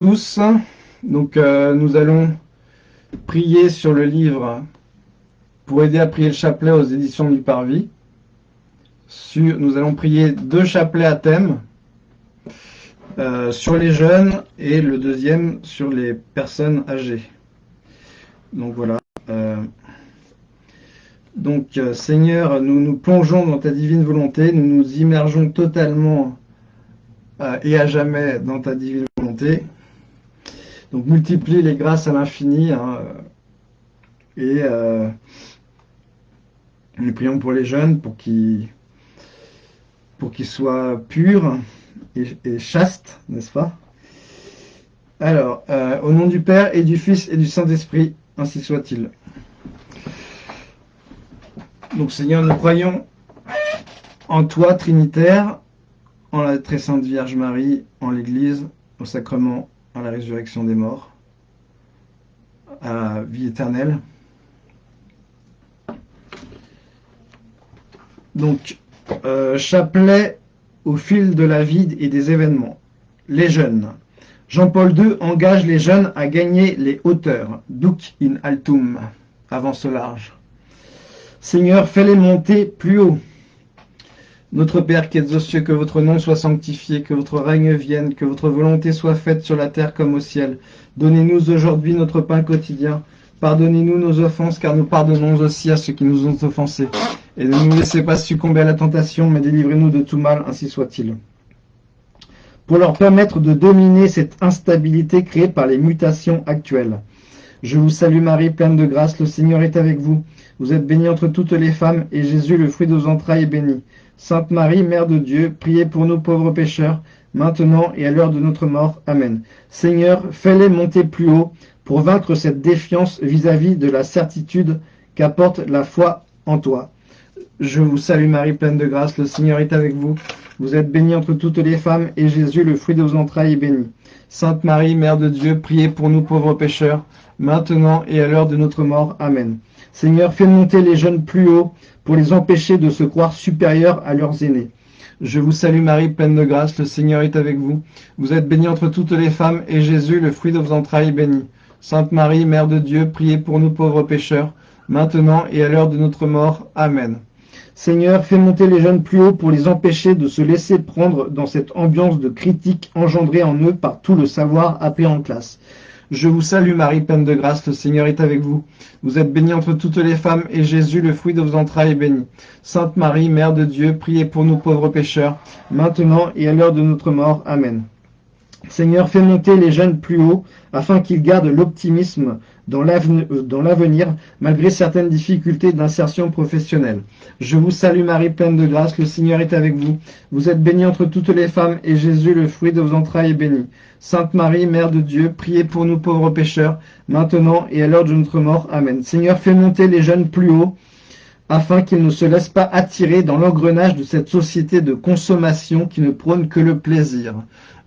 tous. Donc, euh, nous allons prier sur le livre pour aider à prier le chapelet aux éditions du Parvis. Nous allons prier deux chapelets à thème euh, sur les jeunes et le deuxième sur les personnes âgées. Donc voilà. Euh, donc Seigneur, nous nous plongeons dans ta divine volonté, nous nous immergeons totalement et à jamais dans ta divine volonté. Donc multiplie les grâces à l'infini. Hein, et euh, nous prions pour les jeunes pour qu'ils pour qu'ils soient purs et, chastes, n'est-ce pas? Alors, euh, au nom du Père et du Fils et du Saint-Esprit, ainsi soit-il. Donc Seigneur, nous croyons en toi, Trinitaire, en la très sainte Vierge Marie, en l'Église, au sacrement, à la résurrection des morts, à la vie éternelle. Donc, euh, chapelet au fil de la vie et des événements. Les jeunes. Jean-Paul II engage les jeunes à gagner les hauteurs. Duc in altum. Avance large. Seigneur, fais-les monter plus haut. Notre Père qui êtes aux cieux, que votre nom soit sanctifié, que votre règne vienne, que votre volonté soit faite sur la terre comme au ciel. Donnez-nous aujourd'hui notre pain quotidien. Pardonnez-nous nos offenses, car nous pardonnons aussi à ceux qui nous ont offensés. Et ne nous laissez pas succomber à la tentation, mais délivrez-nous de tout mal, ainsi soit-il. Pour leur permettre de dominer cette instabilité créée par les mutations actuelles. Je vous salue Marie, pleine de grâce, le Seigneur est avec vous. Vous êtes bénie entre toutes les femmes, et Jésus, le fruit de vos entrailles, est béni. Sainte Marie, Mère de Dieu, priez pour nous pauvres pécheurs, maintenant et à l'heure de notre mort. Amen. Seigneur, fais-les monter plus haut pour vaincre cette défiance vis-à-vis de la certitude qu'apporte la foi en toi. Je vous salue Marie, pleine de grâce, le Seigneur est avec vous. Vous êtes bénie entre toutes les femmes, et Jésus, le fruit de vos entrailles, est béni. Sainte Marie, Mère de Dieu, priez pour nous pauvres pécheurs, maintenant et à l'heure de notre mort. Amen. Seigneur, fais monter les jeunes plus haut pour les empêcher de se croire supérieurs à leurs aînés. Je vous salue Marie, pleine de grâce, le Seigneur est avec vous. Vous êtes bénie entre toutes les femmes, et Jésus, le fruit de vos entrailles, est béni. Sainte Marie, Mère de Dieu, priez pour nous pauvres pécheurs, maintenant et à l'heure de notre mort. Amen. Seigneur, fais monter les jeunes plus haut pour les empêcher de se laisser prendre dans cette ambiance de critique engendrée en eux par tout le savoir appris en classe. Je vous salue Marie, pleine de grâce, le Seigneur est avec vous. Vous êtes bénie entre toutes les femmes, et Jésus, le fruit de vos entrailles, est béni. Sainte Marie, Mère de Dieu, priez pour nous pauvres pécheurs, maintenant et à l'heure de notre mort. Amen. Seigneur, fais monter les jeunes plus haut, afin qu'ils gardent l'optimisme dans l'avenir, malgré certaines difficultés d'insertion professionnelle. Je vous salue Marie, pleine de grâce, le Seigneur est avec vous. Vous êtes bénie entre toutes les femmes, et Jésus, le fruit de vos entrailles, est béni. Sainte Marie, Mère de Dieu, priez pour nous pauvres pécheurs, maintenant et à l'heure de notre mort. Amen. Seigneur, fais monter les jeunes plus haut, afin qu'ils ne se laissent pas attirer dans l'engrenage de cette société de consommation qui ne prône que le plaisir.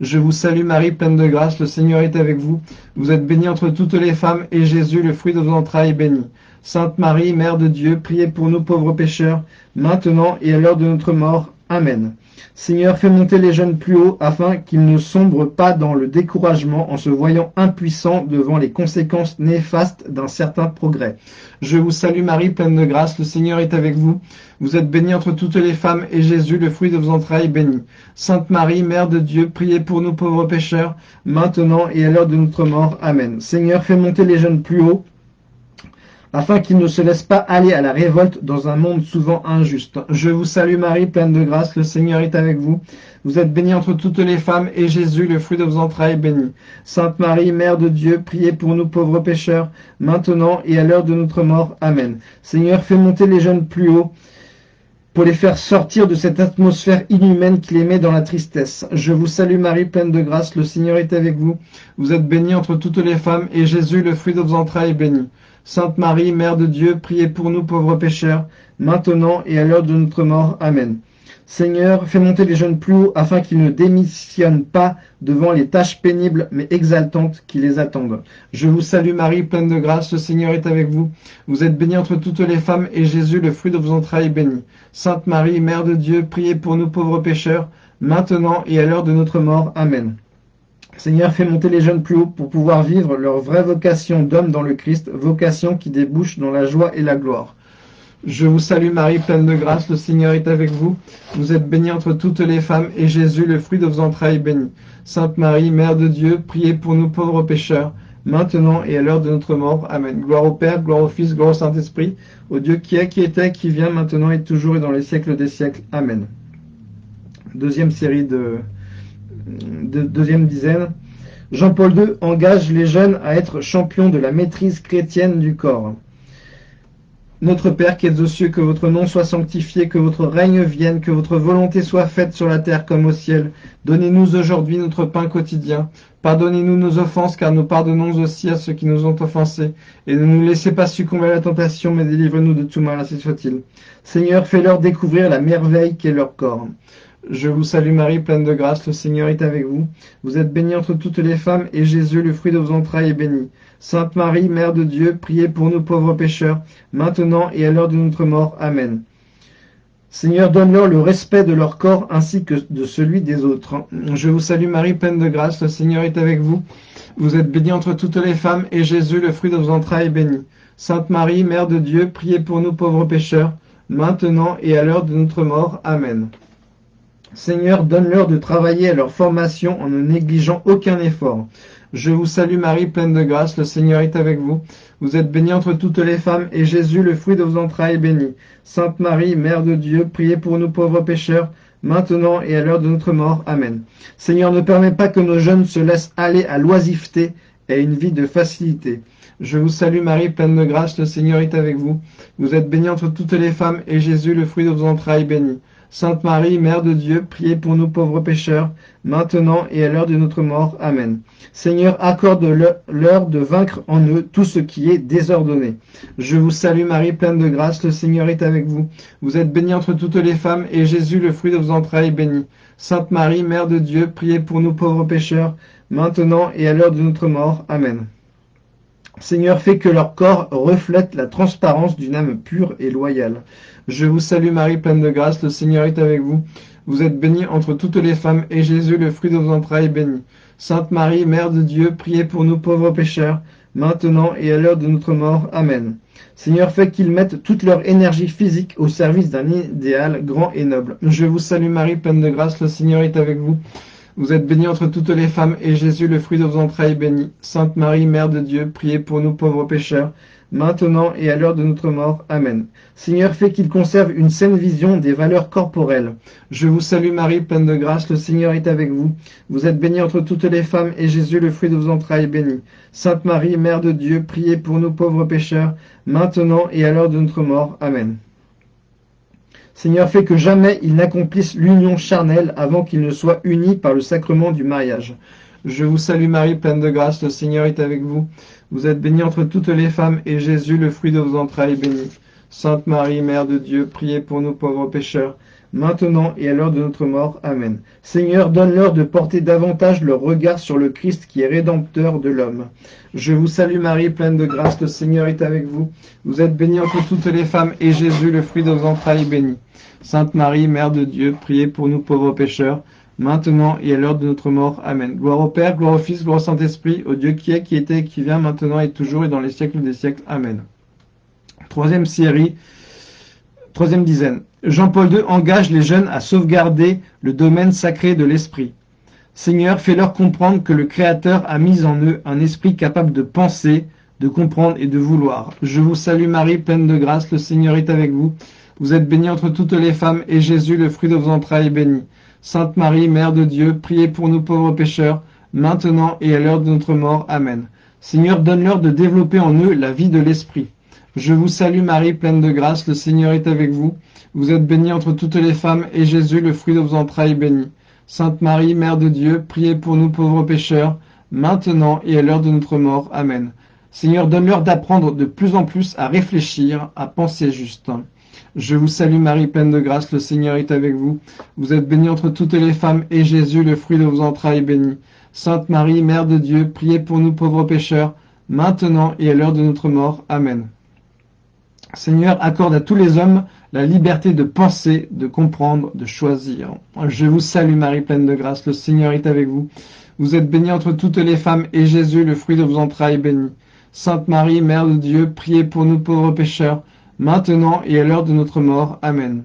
Je vous salue Marie, pleine de grâce, le Seigneur est avec vous. Vous êtes bénie entre toutes les femmes, et Jésus, le fruit de vos entrailles, est béni. Sainte Marie, Mère de Dieu, priez pour nous pauvres pécheurs, maintenant et à l'heure de notre mort. Amen. Seigneur, fais monter les jeunes plus haut, afin qu'ils ne sombrent pas dans le découragement en se voyant impuissants devant les conséquences néfastes d'un certain progrès. Je vous salue Marie, pleine de grâce, le Seigneur est avec vous. Vous êtes bénie entre toutes les femmes, et Jésus, le fruit de vos entrailles, est béni. Sainte Marie, Mère de Dieu, priez pour nous pauvres pécheurs, maintenant et à l'heure de notre mort. Amen. Seigneur, fais monter les jeunes plus haut, afin qu'ils ne se laissent pas aller à la révolte dans un monde souvent injuste. Je vous salue Marie, pleine de grâce, le Seigneur est avec vous. Vous êtes bénie entre toutes les femmes, et Jésus, le fruit de vos entrailles, est béni. Sainte Marie, Mère de Dieu, priez pour nous pauvres pécheurs, maintenant et à l'heure de notre mort. Amen. Seigneur, fais monter les jeunes plus haut, pour les faire sortir de cette atmosphère inhumaine qui les met dans la tristesse. Je vous salue Marie, pleine de grâce, le Seigneur est avec vous. Vous êtes bénie entre toutes les femmes, et Jésus, le fruit de vos entrailles, est béni. Sainte Marie, Mère de Dieu, priez pour nous pauvres pécheurs, maintenant et à l'heure de notre mort. Amen. Seigneur, fais monter les jeunes plus haut afin qu'ils ne démissionnent pas devant les tâches pénibles mais exaltantes qui les attendent. Je vous salue Marie, pleine de grâce, le Seigneur est avec vous. Vous êtes bénie entre toutes les femmes et Jésus, le fruit de vos entrailles, est béni. Sainte Marie, Mère de Dieu, priez pour nous pauvres pécheurs, maintenant et à l'heure de notre mort. Amen. Seigneur, fais monter les jeunes plus haut pour pouvoir vivre leur vraie vocation d'homme dans le Christ, vocation qui débouche dans la joie et la gloire. Je vous salue Marie, pleine de grâce, le Seigneur est avec vous. Vous êtes bénie entre toutes les femmes, et Jésus, le fruit de vos entrailles, est béni. Sainte Marie, Mère de Dieu, priez pour nous pauvres pécheurs, maintenant et à l'heure de notre mort. Amen. Gloire au Père, gloire au Fils, gloire au Saint-Esprit, au Dieu qui est, qui était, qui vient, maintenant et toujours et dans les siècles des siècles. Amen. Deuxième série de, deuxième dizaine. Jean-Paul II engage les jeunes à être champions de la maîtrise chrétienne du corps. Notre Père qui es aux cieux, que votre nom soit sanctifié, que votre règne vienne, que votre volonté soit faite sur la terre comme au ciel. Donnez-nous aujourd'hui notre pain quotidien. Pardonnez-nous nos offenses, car nous pardonnons aussi à ceux qui nous ont offensés. Et ne nous laissez pas succomber à la tentation, mais délivre-nous de tout mal, ainsi soit-il. Seigneur, fais-leur découvrir la merveille qu'est leur corps. Je vous salue Marie, pleine de grâce, le Seigneur est avec vous. Vous êtes bénie entre toutes les femmes, et Jésus, le fruit de vos entrailles, est béni. Sainte Marie, Mère de Dieu, priez pour nous pauvres pécheurs, maintenant et à l'heure de notre mort. Amen. Seigneur, donne-leur le respect de leur corps ainsi que de celui des autres. Je vous salue Marie, pleine de grâce, le Seigneur est avec vous. Vous êtes bénie entre toutes les femmes, et Jésus, le fruit de vos entrailles, est béni. Sainte Marie, Mère de Dieu, priez pour nous pauvres pécheurs, maintenant et à l'heure de notre mort. Amen. Seigneur, donne-leur de travailler à leur formation en ne négligeant aucun effort. Je vous salue Marie, pleine de grâce, le Seigneur est avec vous. Vous êtes bénie entre toutes les femmes, et Jésus, le fruit de vos entrailles, est béni. Sainte Marie, Mère de Dieu, priez pour nous pauvres pécheurs, maintenant et à l'heure de notre mort. Amen. Seigneur, ne permets pas que nos jeunes se laissent aller à l'oisiveté et à une vie de facilité. Je vous salue Marie, pleine de grâce, le Seigneur est avec vous. Vous êtes bénie entre toutes les femmes, et Jésus, le fruit de vos entrailles, est béni. Sainte Marie, Mère de Dieu, priez pour nous pauvres pécheurs, maintenant et à l'heure de notre mort. Amen. Seigneur, accorde-leur de vaincre en eux tout ce qui est désordonné. Je vous salue Marie, pleine de grâce, le Seigneur est avec vous. Vous êtes bénie entre toutes les femmes, et Jésus, le fruit de vos entrailles, est béni. Sainte Marie, Mère de Dieu, priez pour nous pauvres pécheurs, maintenant et à l'heure de notre mort. Amen. Seigneur, fais que leur corps reflète la transparence d'une âme pure et loyale. Je vous salue Marie, pleine de grâce, le Seigneur est avec vous. Vous êtes bénie entre toutes les femmes, et Jésus, le fruit de vos entrailles, est béni. Sainte Marie, Mère de Dieu, priez pour nous pauvres pécheurs, maintenant et à l'heure de notre mort. Amen. Seigneur, fais qu'ils mettent toute leur énergie physique au service d'un idéal grand et noble. Je vous salue Marie, pleine de grâce, le Seigneur est avec vous. Vous êtes bénie entre toutes les femmes, et Jésus, le fruit de vos entrailles, est béni. Sainte Marie, Mère de Dieu, priez pour nous pauvres pécheurs, maintenant et à l'heure de notre mort. Amen. Seigneur, fais qu'ils conservent une saine vision des valeurs corporelles. Je vous salue Marie, pleine de grâce, le Seigneur est avec vous. Vous êtes bénie entre toutes les femmes, et Jésus, le fruit de vos entrailles, est béni. Sainte Marie, Mère de Dieu, priez pour nous pauvres pécheurs, maintenant et à l'heure de notre mort. Amen. Seigneur, fais que jamais ils n'accomplissent l'union charnelle avant qu'ils ne soient unis par le sacrement du mariage. Je vous salue Marie, pleine de grâce, le Seigneur est avec vous. Vous êtes bénie entre toutes les femmes, et Jésus, le fruit de vos entrailles, est béni. Sainte Marie, Mère de Dieu, priez pour nous pauvres pécheurs, maintenant et à l'heure de notre mort. Amen. Seigneur, donne-leur de porter davantage leur regard sur le Christ qui est rédempteur de l'homme. Je vous salue Marie, pleine de grâce, le Seigneur est avec vous. Vous êtes bénie entre toutes les femmes, et Jésus, le fruit de vos entrailles, est béni. Sainte Marie, Mère de Dieu, priez pour nous pauvres pécheurs, maintenant et à l'heure de notre mort. Amen. Gloire au Père, gloire au Fils, gloire au Saint-Esprit, au Dieu qui est, qui était, qui vient, maintenant et toujours et dans les siècles des siècles. Amen. Troisième série, troisième dizaine. Jean-Paul II engage les jeunes à sauvegarder le domaine sacré de l'esprit. Seigneur, fais-leur comprendre que le Créateur a mis en eux un esprit capable de penser, de comprendre et de vouloir. Je vous salue Marie, pleine de grâce, le Seigneur est avec vous. Vous êtes bénie entre toutes les femmes, et Jésus, le fruit de vos entrailles, est béni. Sainte Marie, Mère de Dieu, priez pour nous pauvres pécheurs, maintenant et à l'heure de notre mort. Amen. Seigneur, donne-leur de développer en eux la vie de l'Esprit. Je vous salue Marie, pleine de grâce, le Seigneur est avec vous. Vous êtes bénie entre toutes les femmes, et Jésus, le fruit de vos entrailles, est béni. Sainte Marie, Mère de Dieu, priez pour nous pauvres pécheurs, maintenant et à l'heure de notre mort. Amen. Seigneur, donne-leur d'apprendre de plus en plus à réfléchir, à penser juste. Je vous salue Marie, pleine de grâce, le Seigneur est avec vous. Vous êtes bénie entre toutes les femmes, et Jésus, le fruit de vos entrailles, est béni. Sainte Marie, Mère de Dieu, priez pour nous pauvres pécheurs, maintenant et à l'heure de notre mort. Amen. Seigneur, accorde à tous les hommes la liberté de penser, de comprendre, de choisir. Je vous salue Marie, pleine de grâce, le Seigneur est avec vous. Vous êtes bénie entre toutes les femmes, et Jésus, le fruit de vos entrailles, est béni. Sainte Marie, Mère de Dieu, priez pour nous pauvres pécheurs, maintenant et à l'heure de notre mort. Amen.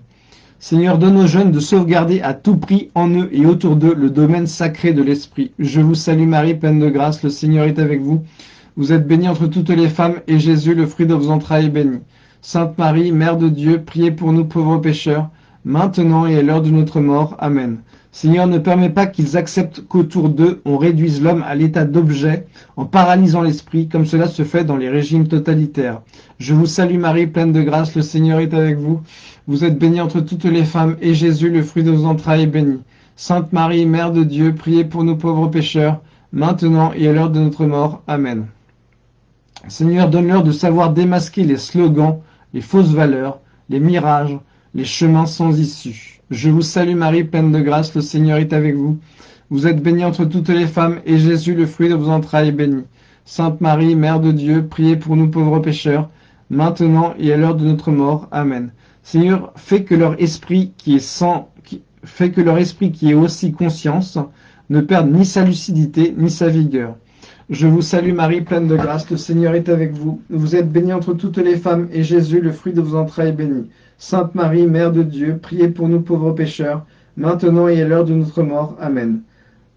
Seigneur, donne aux jeunes de sauvegarder à tout prix en eux et autour d'eux le domaine sacré de l'Esprit. Je vous salue Marie, pleine de grâce, le Seigneur est avec vous. Vous êtes bénie entre toutes les femmes, et Jésus, le fruit de vos entrailles, est béni. Sainte Marie, Mère de Dieu, priez pour nous pauvres pécheurs, maintenant et à l'heure de notre mort. Amen. Seigneur, ne permets pas qu'ils acceptent qu'autour d'eux on réduise l'homme à l'état d'objet en paralysant l'esprit, comme cela se fait dans les régimes totalitaires. Je vous salue Marie, pleine de grâce, le Seigneur est avec vous. Vous êtes bénie entre toutes les femmes, et Jésus, le fruit de vos entrailles, est béni. Sainte Marie, Mère de Dieu, priez pour nous pauvres pécheurs, maintenant et à l'heure de notre mort. Amen. Seigneur, donne-leur de savoir démasquer les slogans, les fausses valeurs, les mirages, les chemins sans issue. Je vous salue Marie, pleine de grâce, le Seigneur est avec vous. Vous êtes bénie entre toutes les femmes, et Jésus, le fruit de vos entrailles, est béni. Sainte Marie, Mère de Dieu, priez pour nous pauvres pécheurs, maintenant et à l'heure de notre mort. Amen. Seigneur, fais que leur esprit qui est sans, qui, fait que leur esprit qui est aussi conscience ne perde ni sa lucidité ni sa vigueur. Je vous salue Marie, pleine de grâce, le Seigneur est avec vous. Vous êtes bénie entre toutes les femmes, et Jésus, le fruit de vos entrailles, est béni. Sainte Marie, Mère de Dieu, priez pour nous pauvres pécheurs, maintenant et à l'heure de notre mort. Amen.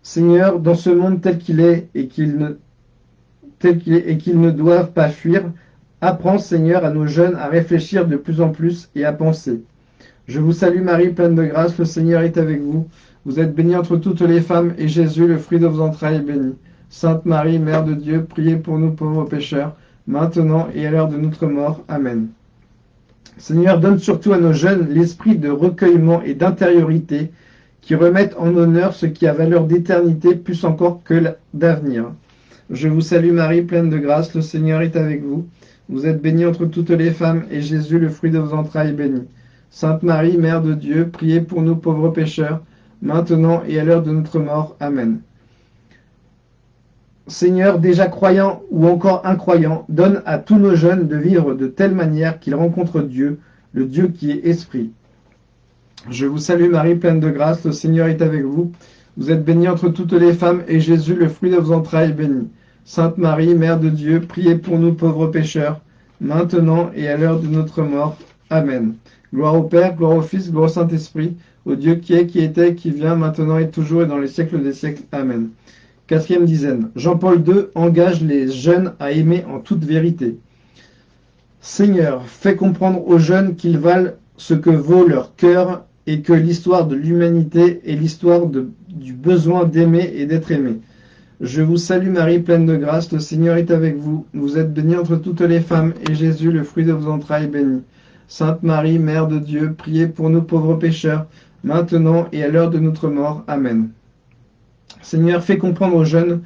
Seigneur, dans ce monde tel qu'il est et qu'il ne, qu'ils ne doivent pas fuir, apprends, Seigneur, à nos jeunes à réfléchir de plus en plus et à penser. Je vous salue Marie, pleine de grâce, le Seigneur est avec vous. Vous êtes bénie entre toutes les femmes, et Jésus, le fruit de vos entrailles, est béni. Sainte Marie, Mère de Dieu, priez pour nous pauvres pécheurs, maintenant et à l'heure de notre mort. Amen. Seigneur, donne surtout à nos jeunes l'esprit de recueillement et d'intériorité qui remettent en honneur ce qui a valeur d'éternité plus encore que d'avenir. Je vous salue Marie, pleine de grâce, le Seigneur est avec vous. Vous êtes bénie entre toutes les femmes, et Jésus, le fruit de vos entrailles, est béni. Sainte Marie, Mère de Dieu, priez pour nous pauvres pécheurs, maintenant et à l'heure de notre mort. Amen. Seigneur, déjà croyant ou encore incroyant, donne à tous nos jeunes de vivre de telle manière qu'ils rencontrent Dieu, le Dieu qui est esprit. Je vous salue Marie, pleine de grâce, le Seigneur est avec vous. Vous êtes bénie entre toutes les femmes, et Jésus, le fruit de vos entrailles, est béni. Sainte Marie, Mère de Dieu, priez pour nous pauvres pécheurs, maintenant et à l'heure de notre mort. Amen. Gloire au Père, gloire au Fils, gloire au Saint-Esprit, au Dieu qui est, qui était, qui vient, maintenant et toujours et dans les siècles des siècles. Amen. Quatrième dizaine. Jean-Paul II engage les jeunes à aimer en toute vérité. Seigneur, fais comprendre aux jeunes qu'ils valent ce que vaut leur cœur et que l'histoire de l'humanité est l'histoire du besoin d'aimer et d'être aimé. Je vous salue Marie, pleine de grâce, le Seigneur est avec vous. Vous êtes bénie entre toutes les femmes, et Jésus, le fruit de vos entrailles, est béni. Sainte Marie, Mère de Dieu, priez pour nous pauvres pécheurs, maintenant et à l'heure de notre mort. Amen. Seigneur, fais comprendre aux jeunes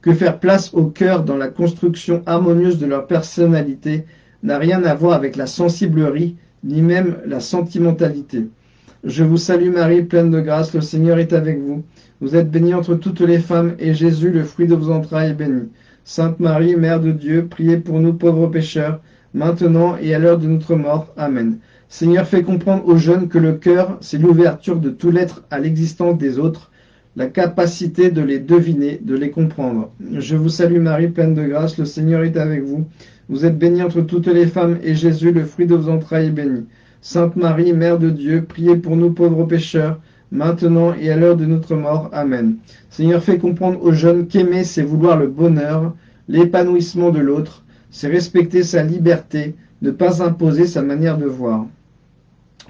que faire place au cœur dans la construction harmonieuse de leur personnalité n'a rien à voir avec la sensiblerie, ni même la sentimentalité. Je vous salue Marie, pleine de grâce, le Seigneur est avec vous. Vous êtes bénie entre toutes les femmes, et Jésus, le fruit de vos entrailles, est béni. Sainte Marie, Mère de Dieu, priez pour nous pauvres pécheurs, maintenant et à l'heure de notre mort. Amen. Seigneur, fais comprendre aux jeunes que le cœur, c'est l'ouverture de tout l'être à l'existence des autres, la capacité de les deviner, de les comprendre. Je vous salue Marie, pleine de grâce, le Seigneur est avec vous. Vous êtes bénie entre toutes les femmes, et Jésus, le fruit de vos entrailles, est béni. Sainte Marie, Mère de Dieu, priez pour nous pauvres pécheurs, maintenant et à l'heure de notre mort. Amen. Seigneur, fais comprendre aux jeunes qu'aimer, c'est vouloir le bonheur, l'épanouissement de l'autre, c'est respecter sa liberté, ne pas imposer sa manière de voir.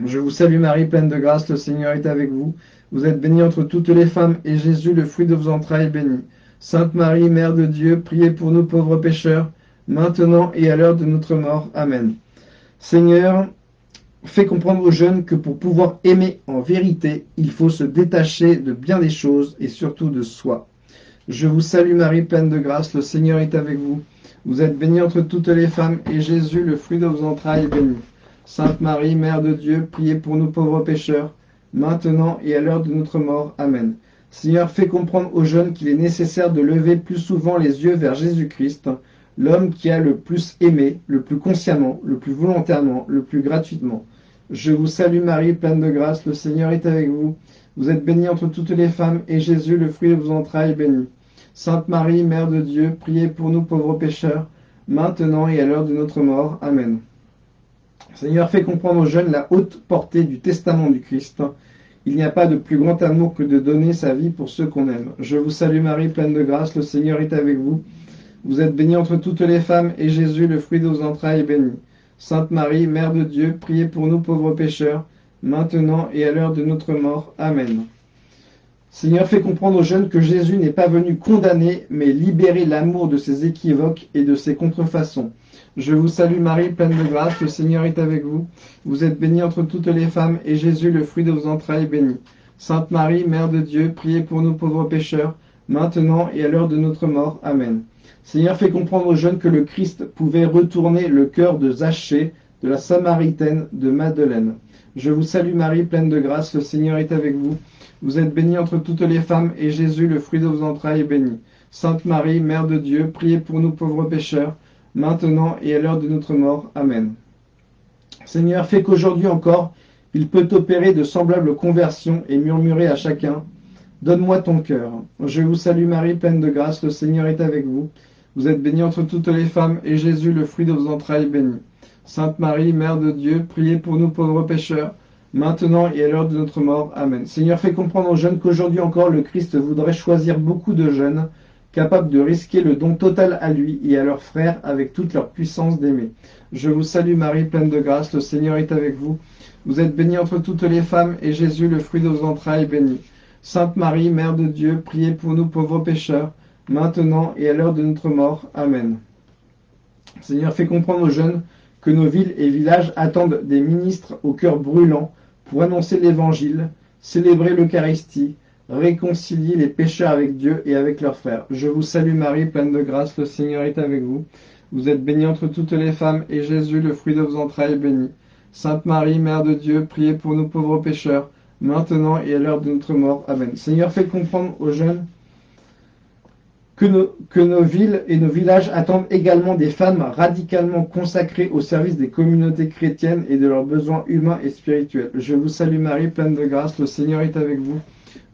Je vous salue Marie, pleine de grâce, le Seigneur est avec vous. Vous êtes bénie entre toutes les femmes, et Jésus, le fruit de vos entrailles, est béni. Sainte Marie, Mère de Dieu, priez pour nous pauvres pécheurs, maintenant et à l'heure de notre mort. Amen. Seigneur, fais comprendre aux jeunes que pour pouvoir aimer en vérité, il faut se détacher de bien des choses et surtout de soi. Je vous salue Marie, pleine de grâce, le Seigneur est avec vous. Vous êtes bénie entre toutes les femmes, et Jésus, le fruit de vos entrailles, est béni. Sainte Marie, Mère de Dieu, priez pour nous pauvres pécheurs, maintenant et à l'heure de notre mort. Amen. Seigneur, fais comprendre aux jeunes qu'il est nécessaire de lever plus souvent les yeux vers Jésus-Christ, l'homme qui a le plus aimé, le plus consciemment, le plus volontairement, le plus gratuitement. Je vous salue Marie, pleine de grâce, le Seigneur est avec vous. Vous êtes bénie entre toutes les femmes, et Jésus, le fruit de vos entrailles, est béni. Sainte Marie, Mère de Dieu, priez pour nous pauvres pécheurs, maintenant et à l'heure de notre mort. Amen. Seigneur, fais comprendre aux jeunes la haute portée du testament du Christ. Il n'y a pas de plus grand amour que de donner sa vie pour ceux qu'on aime. Je vous salue Marie, pleine de grâce, le Seigneur est avec vous. Vous êtes bénie entre toutes les femmes, et Jésus, le fruit de vos entrailles, est béni. Sainte Marie, Mère de Dieu, priez pour nous pauvres pécheurs, maintenant et à l'heure de notre mort. Amen. Seigneur, fais comprendre aux jeunes que Jésus n'est pas venu condamner, mais libérer l'amour de ses équivoques et de ses contrefaçons. Je vous salue Marie, pleine de grâce, le Seigneur est avec vous. Vous êtes bénie entre toutes les femmes, et Jésus, le fruit de vos entrailles, est béni. Sainte Marie, Mère de Dieu, priez pour nous pauvres pécheurs, maintenant et à l'heure de notre mort. Amen. Seigneur, fais comprendre aux jeunes que le Christ pouvait retourner le cœur de Zachée, de la Samaritaine, de Madeleine. Je vous salue Marie, pleine de grâce, le Seigneur est avec vous. Vous êtes bénie entre toutes les femmes, et Jésus, le fruit de vos entrailles, est béni. Sainte Marie, Mère de Dieu, priez pour nous pauvres pécheurs, maintenant et à l'heure de notre mort. Amen. Seigneur, fais qu'aujourd'hui encore, il peut opérer de semblables conversions et murmurer à chacun, Donne-moi ton cœur. Je vous salue Marie, pleine de grâce, le Seigneur est avec vous. Vous êtes bénie entre toutes les femmes, et Jésus, le fruit de vos entrailles, est béni. Sainte Marie, Mère de Dieu, priez pour nous pauvres pécheurs, maintenant et à l'heure de notre mort. Amen. Seigneur, fais comprendre aux jeunes qu'aujourd'hui encore le Christ voudrait choisir beaucoup de jeunes capables de risquer le don total à lui et à leurs frères avec toute leur puissance d'aimer. Je vous salue Marie, pleine de grâce, le Seigneur est avec vous. Vous êtes bénie entre toutes les femmes, et Jésus, le fruit de vos entrailles, est béni. Sainte Marie, Mère de Dieu, priez pour nous pauvres pécheurs, maintenant et à l'heure de notre mort. Amen. Seigneur, fais comprendre aux jeunes que nos villes et villages attendent des ministres au cœur brûlant pour annoncer l'Évangile, célébrer l'Eucharistie, réconcilier les pécheurs avec Dieu et avec leurs frères. Je vous salue Marie, pleine de grâce, le Seigneur est avec vous. Vous êtes bénie entre toutes les femmes, et Jésus, le fruit de vos entrailles, est béni. Sainte Marie, Mère de Dieu, priez pour nous pauvres pécheurs, maintenant et à l'heure de notre mort. Amen. Seigneur, fais comprendre aux jeunes que nos, que nos, villes et nos villages attendent également des femmes radicalement consacrées au service des communautés chrétiennes et de leurs besoins humains et spirituels. Je vous salue Marie, pleine de grâce, le Seigneur est avec vous.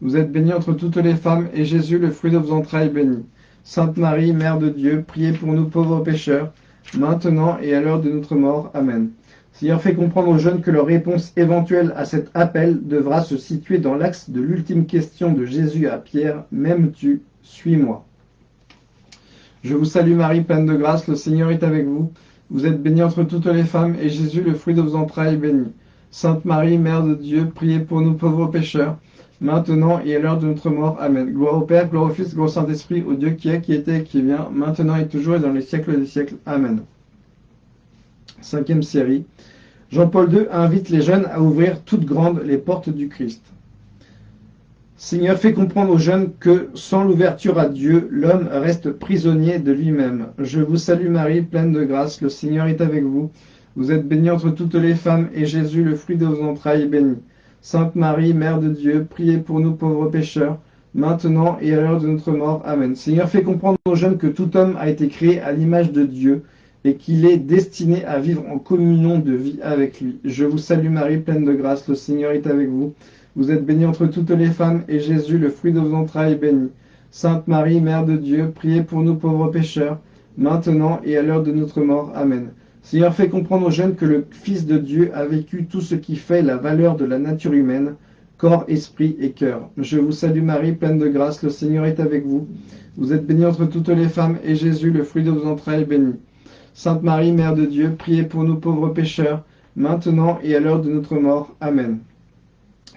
Vous êtes bénie entre toutes les femmes, et Jésus, le fruit de vos entrailles, est béni. Sainte Marie, Mère de Dieu, priez pour nous pauvres pécheurs, maintenant et à l'heure de notre mort. Amen. Seigneur, fait comprendre aux jeunes que leur réponse éventuelle à cet appel devra se situer dans l'axe de l'ultime question de Jésus à Pierre, M'aimes-tu Suis-moi. Je vous salue Marie, pleine de grâce, le Seigneur est avec vous. Vous êtes bénie entre toutes les femmes, et Jésus, le fruit de vos entrailles, est béni. Sainte Marie, Mère de Dieu, priez pour nous pauvres pécheurs, maintenant et à l'heure de notre mort. Amen. Gloire au Père, gloire au Fils, gloire au Saint-Esprit, au Dieu qui est, qui était qui vient, maintenant et toujours et dans les siècles des siècles. Amen. Cinquième série. Jean-Paul II invite les jeunes à ouvrir toutes grandes les portes du Christ. Seigneur, fais comprendre aux jeunes que sans l'ouverture à Dieu, l'homme reste prisonnier de lui-même. Je vous salue Marie, pleine de grâce, le Seigneur est avec vous. Vous êtes bénie entre toutes les femmes, et Jésus, le fruit de vos entrailles, est béni. Sainte Marie, Mère de Dieu, priez pour nous pauvres pécheurs, maintenant et à l'heure de notre mort. Amen. Seigneur, fais comprendre aux jeunes que tout homme a été créé à l'image de Dieu, et qu'il est destiné à vivre en communion de vie avec lui. Je vous salue Marie, pleine de grâce, le Seigneur est avec vous. Vous êtes bénie entre toutes les femmes, et Jésus, le fruit de vos entrailles, est béni. Sainte Marie, Mère de Dieu, priez pour nous pauvres pécheurs, maintenant et à l'heure de notre mort. Amen. Seigneur, fais comprendre aux jeunes que le Fils de Dieu a vécu tout ce qui fait la valeur de la nature humaine, corps, esprit et cœur. Je vous salue Marie, pleine de grâce, le Seigneur est avec vous. Vous êtes bénie entre toutes les femmes, et Jésus, le fruit de vos entrailles, est béni. Sainte Marie, Mère de Dieu, priez pour nous pauvres pécheurs, maintenant et à l'heure de notre mort. Amen.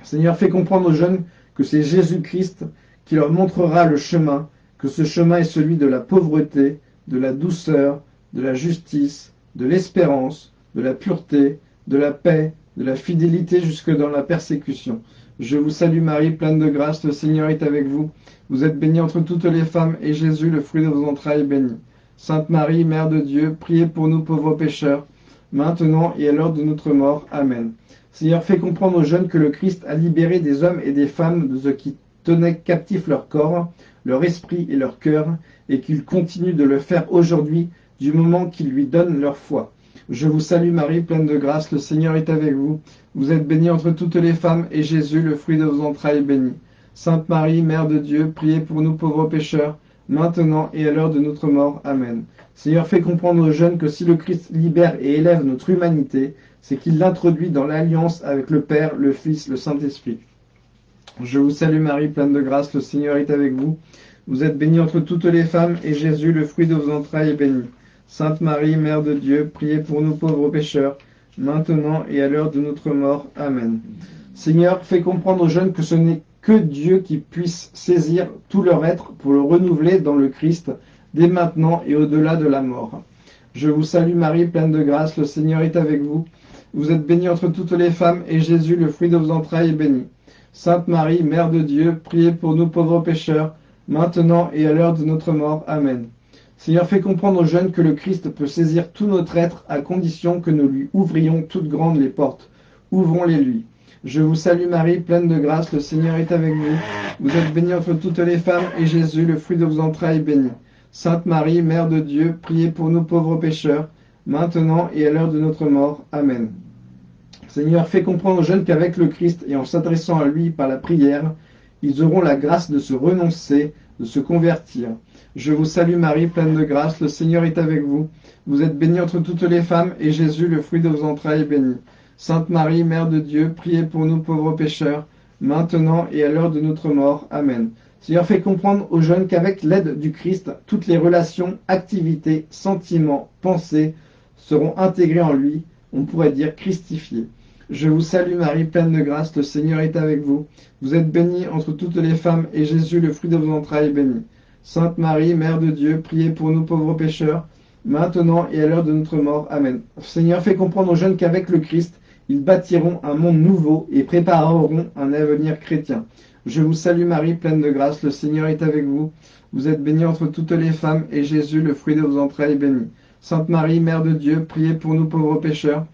Seigneur, fais comprendre aux jeunes que c'est Jésus-Christ qui leur montrera le chemin, que ce chemin est celui de la pauvreté, de la douceur, de la justice, de l'espérance, de la pureté, de la paix, de la fidélité jusque dans la persécution. Je vous salue Marie, pleine de grâce, le Seigneur est avec vous. Vous êtes bénie entre toutes les femmes, et Jésus, le fruit de vos entrailles, est béni. Sainte Marie, Mère de Dieu, priez pour nous pauvres pécheurs, maintenant et à l'heure de notre mort. Amen. Seigneur, fais comprendre aux jeunes que le Christ a libéré des hommes et des femmes de ce qui tenait captif leur corps, leur esprit et leur cœur, et qu'il continue de le faire aujourd'hui du moment qu'ils lui donnent leur foi. Je vous salue Marie, pleine de grâce, le Seigneur est avec vous. Vous êtes bénie entre toutes les femmes, et Jésus, le fruit de vos entrailles, est béni. Sainte Marie, Mère de Dieu, priez pour nous pauvres pécheurs, maintenant et à l'heure de notre mort. Amen. Seigneur, fais comprendre aux jeunes que si le Christ libère et élève notre humanité, c'est qu'il l'introduit dans l'alliance avec le Père, le Fils, le Saint-Esprit. Je vous salue Marie, pleine de grâce, le Seigneur est avec vous. Vous êtes bénie entre toutes les femmes, et Jésus, le fruit de vos entrailles, est béni. Sainte Marie, Mère de Dieu, priez pour nous pauvres pécheurs, maintenant et à l'heure de notre mort. Amen. Seigneur, fais comprendre aux jeunes que ce n'est que Dieu qui puisse saisir tout leur être pour le renouveler dans le Christ, dès maintenant et au-delà de la mort. Je vous salue Marie, pleine de grâce, le Seigneur est avec vous. Vous êtes bénie entre toutes les femmes, et Jésus, le fruit de vos entrailles, est béni. Sainte Marie, Mère de Dieu, priez pour nous pauvres pécheurs, maintenant et à l'heure de notre mort. Amen. Seigneur, fais comprendre aux jeunes que le Christ peut saisir tout notre être à condition que nous lui ouvrions toutes grandes les portes. Ouvrons-les lui. Je vous salue Marie, pleine de grâce, le Seigneur est avec vous. Vous êtes bénie entre toutes les femmes, et Jésus, le fruit de vos entrailles, est béni. Sainte Marie, Mère de Dieu, priez pour nous pauvres pécheurs, maintenant et à l'heure de notre mort. Amen. Seigneur, fais comprendre aux jeunes qu'avec le Christ et en s'adressant à lui par la prière, ils auront la grâce de se renoncer, de se convertir. Je vous salue Marie, pleine de grâce, le Seigneur est avec vous. Vous êtes bénie entre toutes les femmes, et Jésus, le fruit de vos entrailles, est béni. Sainte Marie, Mère de Dieu, priez pour nous pauvres pécheurs, maintenant et à l'heure de notre mort. Amen. Seigneur, fais comprendre aux jeunes qu'avec l'aide du Christ, toutes les relations, activités, sentiments, pensées seront intégrées en lui, on pourrait dire christifiées. Je vous salue Marie, pleine de grâce, le Seigneur est avec vous. Vous êtes bénie entre toutes les femmes, et Jésus, le fruit de vos entrailles, est béni. Sainte Marie, Mère de Dieu, priez pour nous pauvres pécheurs, maintenant et à l'heure de notre mort. Amen. Seigneur, fais comprendre aux jeunes qu'avec le Christ, ils bâtiront un monde nouveau et prépareront un avenir chrétien. Je vous salue Marie, pleine de grâce, le Seigneur est avec vous. Vous êtes bénie entre toutes les femmes, et Jésus, le fruit de vos entrailles, est béni. Sainte Marie, Mère de Dieu, priez pour nous pauvres pécheurs,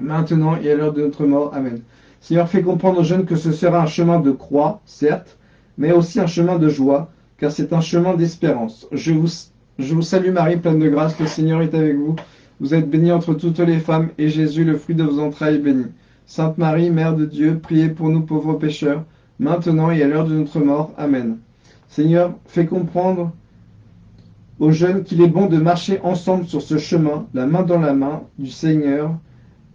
maintenant et à l'heure de notre mort. Amen. Seigneur, fais comprendre aux jeunes que ce sera un chemin de croix, certes, mais aussi un chemin de joie, car c'est un chemin d'espérance. Je vous, salue Marie, pleine de grâce, le Seigneur est avec vous. Vous êtes bénie entre toutes les femmes, et Jésus, le fruit de vos entrailles, est béni. Sainte Marie, Mère de Dieu, priez pour nous pauvres pécheurs, maintenant et à l'heure de notre mort. Amen. Seigneur, fais comprendre aux jeunes qu'il est bon de marcher ensemble sur ce chemin, la main dans la main, du Seigneur,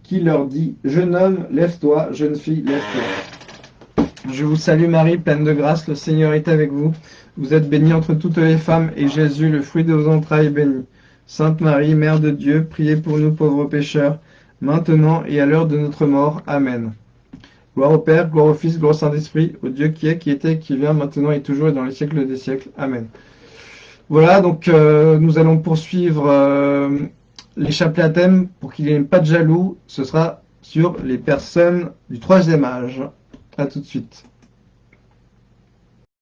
qui leur dit, Jeune homme, lève-toi, jeune fille, lève-toi. Je vous salue Marie, pleine de grâce, le Seigneur est avec vous. Vous êtes bénie entre toutes les femmes, et Jésus, le fruit de vos entrailles, est béni. Sainte Marie, Mère de Dieu, priez pour nous pauvres pécheurs, maintenant et à l'heure de notre mort. Amen. Gloire au Père, gloire au Fils, gloire au Saint-Esprit, au Dieu qui est, qui était, qui vient, maintenant et toujours et dans les siècles des siècles. Amen. Voilà, donc euh, nous allons poursuivre euh, les chapelets à thème pour qu'il n'y ait pas de jaloux. Ce sera sur les personnes du troisième âge. À tout de suite.